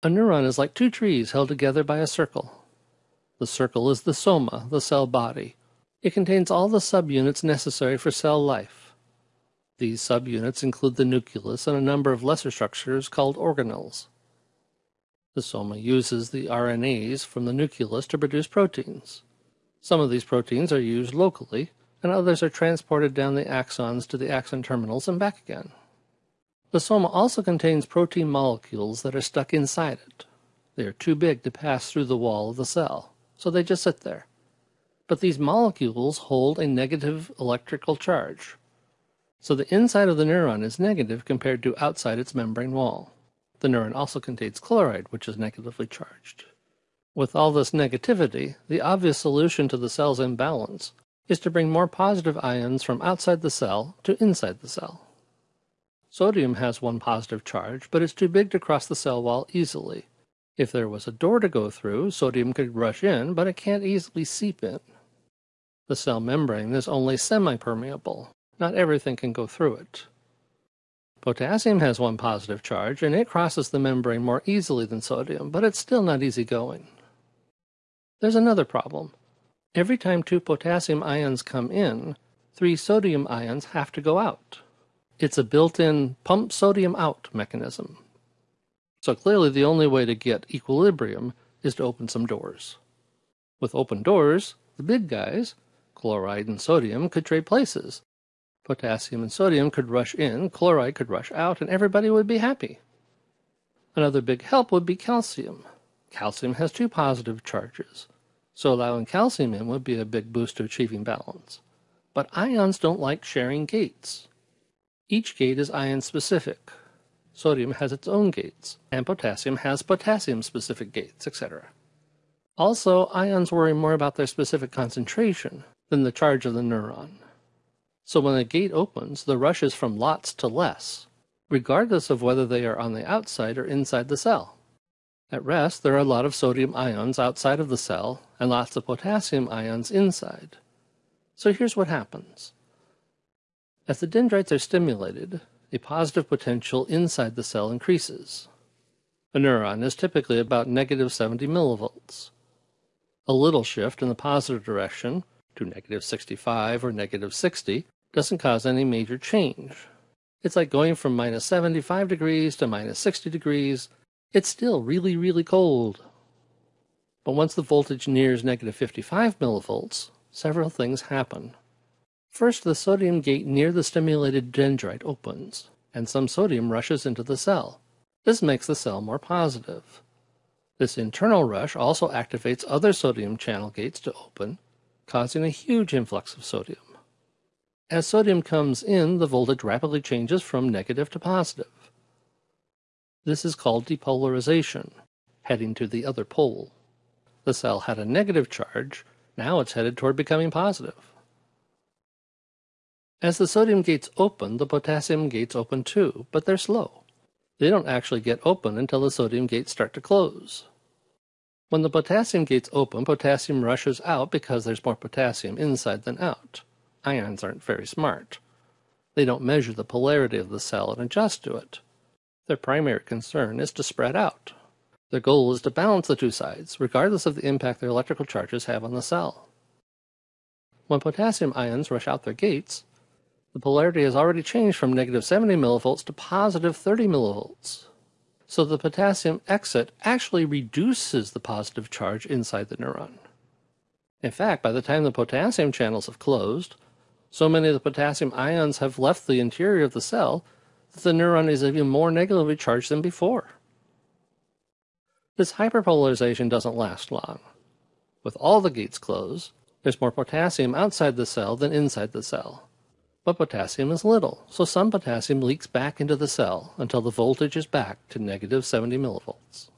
A neuron is like two trees held together by a circle. The circle is the soma, the cell body. It contains all the subunits necessary for cell life. These subunits include the nucleus and a number of lesser structures called organelles. The soma uses the RNAs from the nucleus to produce proteins. Some of these proteins are used locally, and others are transported down the axons to the axon terminals and back again. The soma also contains protein molecules that are stuck inside it. They are too big to pass through the wall of the cell, so they just sit there. But these molecules hold a negative electrical charge. So the inside of the neuron is negative compared to outside its membrane wall. The neuron also contains chloride, which is negatively charged. With all this negativity, the obvious solution to the cell's imbalance is to bring more positive ions from outside the cell to inside the cell. Sodium has one positive charge, but it's too big to cross the cell wall easily. If there was a door to go through, sodium could rush in, but it can't easily seep in. The cell membrane is only semi-permeable. Not everything can go through it. Potassium has one positive charge, and it crosses the membrane more easily than sodium, but it's still not easy going. There's another problem. Every time two potassium ions come in, three sodium ions have to go out. It's a built-in pump sodium out mechanism. So clearly the only way to get equilibrium is to open some doors. With open doors, the big guys, chloride and sodium, could trade places. Potassium and sodium could rush in, chloride could rush out, and everybody would be happy. Another big help would be calcium. Calcium has two positive charges, so allowing calcium in would be a big boost to achieving balance. But ions don't like sharing gates. Each gate is ion-specific. Sodium has its own gates, and potassium has potassium-specific gates, etc. Also, ions worry more about their specific concentration than the charge of the neuron. So when a gate opens, the rush is from lots to less, regardless of whether they are on the outside or inside the cell. At rest, there are a lot of sodium ions outside of the cell and lots of potassium ions inside. So here's what happens. As the dendrites are stimulated, a positive potential inside the cell increases. A neuron is typically about negative 70 millivolts. A little shift in the positive direction, to negative 65 or negative 60, doesn't cause any major change. It's like going from minus 75 degrees to minus 60 degrees. It's still really, really cold. But once the voltage nears negative 55 millivolts, several things happen. First, the sodium gate near the stimulated dendrite opens, and some sodium rushes into the cell. This makes the cell more positive. This internal rush also activates other sodium channel gates to open, causing a huge influx of sodium. As sodium comes in, the voltage rapidly changes from negative to positive. This is called depolarization, heading to the other pole. The cell had a negative charge, now it's headed toward becoming positive. As the sodium gates open, the potassium gates open too, but they're slow. They don't actually get open until the sodium gates start to close. When the potassium gates open, potassium rushes out because there's more potassium inside than out. Ions aren't very smart. They don't measure the polarity of the cell and adjust to it. Their primary concern is to spread out. Their goal is to balance the two sides, regardless of the impact their electrical charges have on the cell. When potassium ions rush out their gates, the polarity has already changed from negative 70 millivolts to positive 30 millivolts. So the potassium exit actually reduces the positive charge inside the neuron. In fact, by the time the potassium channels have closed, so many of the potassium ions have left the interior of the cell that the neuron is even more negatively charged than before. This hyperpolarization doesn't last long. With all the gates closed, there's more potassium outside the cell than inside the cell but potassium is little, so some potassium leaks back into the cell until the voltage is back to negative 70 millivolts.